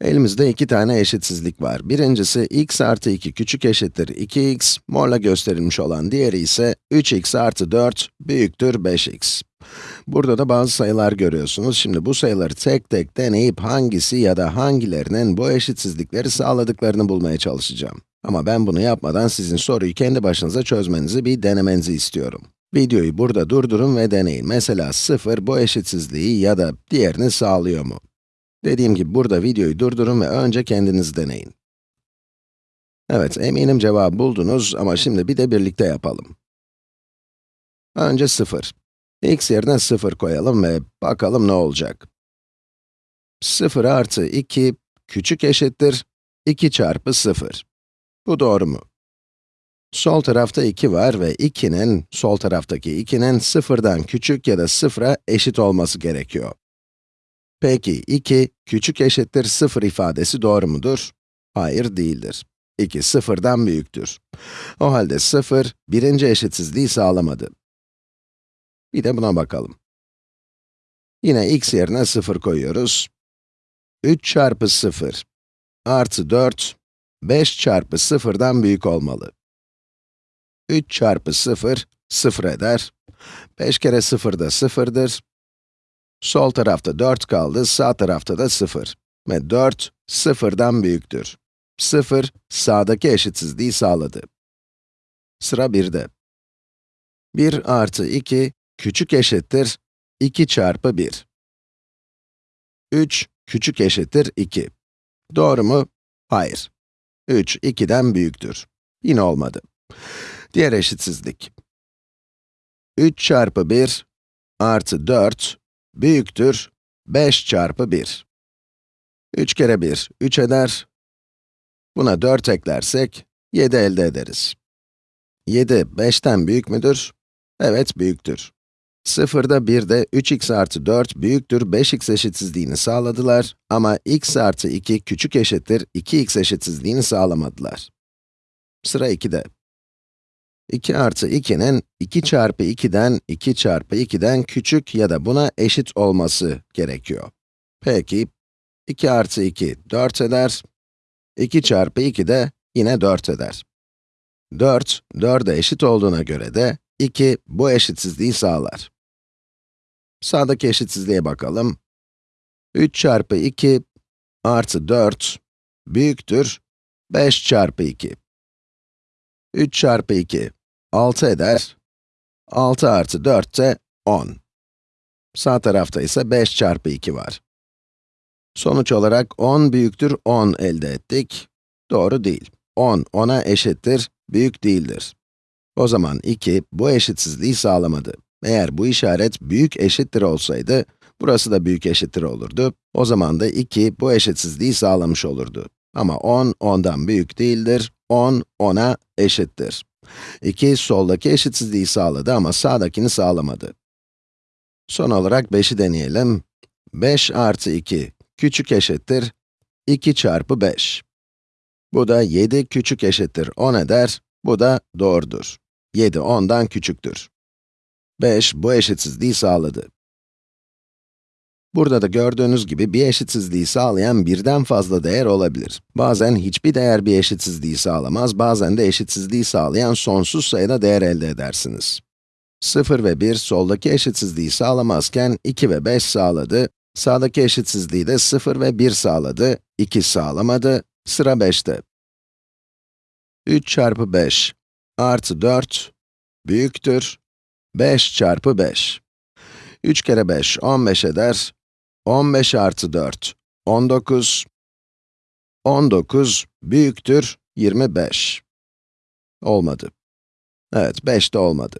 Elimizde iki tane eşitsizlik var. Birincisi x artı 2 küçük eşittir 2x, morla gösterilmiş olan diğeri ise 3x artı 4 büyüktür 5x. Burada da bazı sayılar görüyorsunuz. Şimdi bu sayıları tek tek deneyip hangisi ya da hangilerinin bu eşitsizlikleri sağladıklarını bulmaya çalışacağım. Ama ben bunu yapmadan sizin soruyu kendi başınıza çözmenizi bir denemenizi istiyorum. Videoyu burada durdurun ve deneyin. Mesela 0 bu eşitsizliği ya da diğerini sağlıyor mu? Dediğim gibi burada videoyu durdurun ve önce kendiniz deneyin. Evet, eminim cevabı buldunuz ama şimdi bir de birlikte yapalım. Önce 0. x yerine 0 koyalım ve bakalım ne olacak. 0 artı 2 küçük eşittir 2 çarpı 0. Bu doğru mu? Sol tarafta 2 var ve 2'nin, sol taraftaki 2'nin 0'dan küçük ya da 0'a eşit olması gerekiyor. Peki 2 küçük eşittir 0 ifadesi doğru mudur? Hayır değildir. 2 0'dan büyüktür. O halde 0, birinci eşitsizliği sağlamadı. Bir de buna bakalım. Yine x yerine 0 koyuyoruz. 3 çarpı 0 artı 4, 5 çarpı 0'dan büyük olmalı. 3 çarpı 0, 0 eder. 5 kere 0 da 0'dır. Sol tarafta 4 kaldı, sağ tarafta da 0. Ve 4, 0'dan büyüktür. 0, sağdaki eşitsizliği sağladı. Sıra 1'de. 1 artı 2, küçük eşittir 2 çarpı 1. 3, küçük eşittir 2. Doğru mu? Hayır. 3, 2'den büyüktür. Yine olmadı. Diğer eşitsizlik. 3 çarpı 1 artı 4 büyüktür 5 çarpı 1. 3 kere 1, 3 eder. Buna 4 eklersek, 7 elde ederiz. 7, 5'ten büyük müdür? Evet, büyüktür. 0'da 1'de 3x artı 4 büyüktür 5x eşitsizliğini sağladılar ama x artı 2 küçük eşittir 2x eşitsizliğini sağlamadılar. Sıra 2'de. 2 artı 2'nin 2 çarpı 2'den 2 çarpı 2'den küçük ya da buna eşit olması gerekiyor. Peki, 2 artı 2 4 eder, 2 çarpı 2 de yine 4 eder. 4, 4'e eşit olduğuna göre de 2 bu eşitsizliği sağlar. Sağdaki eşitsizliğe bakalım. 3 çarpı 2 artı 4 büyüktür 5 çarpı 2. 3 çarpı 2 6 eder. 6 artı 4 de 10. Sağ tarafta ise 5 çarpı 2 var. Sonuç olarak 10 büyüktür 10 elde ettik. Doğru değil. 10, 10'a eşittir, büyük değildir. O zaman 2, bu eşitsizliği sağlamadı. Eğer bu işaret büyük eşittir olsaydı, burası da büyük eşittir olurdu. O zaman da 2, bu eşitsizliği sağlamış olurdu. Ama 10, 10'dan büyük değildir. 10, 10'a eşittir. 2, soldaki eşitsizliği sağladı ama sağdakini sağlamadı. Son olarak 5'i deneyelim. 5 artı 2 küçük eşittir 2 çarpı 5. Bu da 7 küçük eşittir 10 eder, bu da doğrudur. 7 10'dan küçüktür. 5 bu eşitsizliği sağladı. Burada da gördüğünüz gibi bir eşitsizliği sağlayan birden fazla değer olabilir. Bazen hiçbir değer bir eşitsizliği sağlamaz, bazen de eşitsizliği sağlayan sonsuz sayıda değer elde edersiniz. 0 ve 1 soldaki eşitsizliği sağlamazken 2 ve 5 sağladı, sağdaki eşitsizliği de 0 ve 1 sağladı, 2 sağlamadı, sıra 5'te. 3 çarpı 5 artı 4 büyüktür 5 çarpı 5. 3 kere 5, 15 eder. 15 artı 4, 19. 19 büyüktür 25. Olmadı. Evet, 5 de olmadı.